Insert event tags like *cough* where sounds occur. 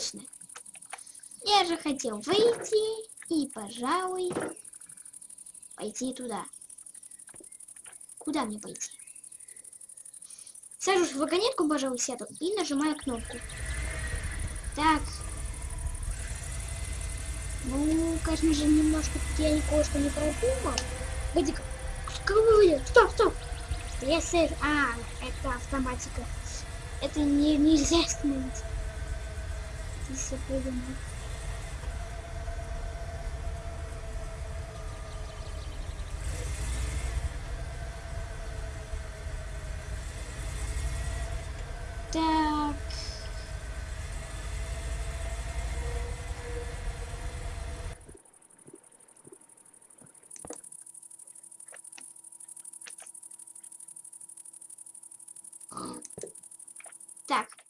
точно. Я же хотел выйти и, пожалуй, пойти туда. Куда мне пойти? Сажусь в вагонетку, пожалуй, сяду и нажимаю кнопку. Так. Ну, конечно же, немножко я кое-что не продумал. Погоди-ка. Какой Стоп, стоп. Если... А, это автоматика. Это не, нельзя *laughs* остановить все придумал. Так. Так.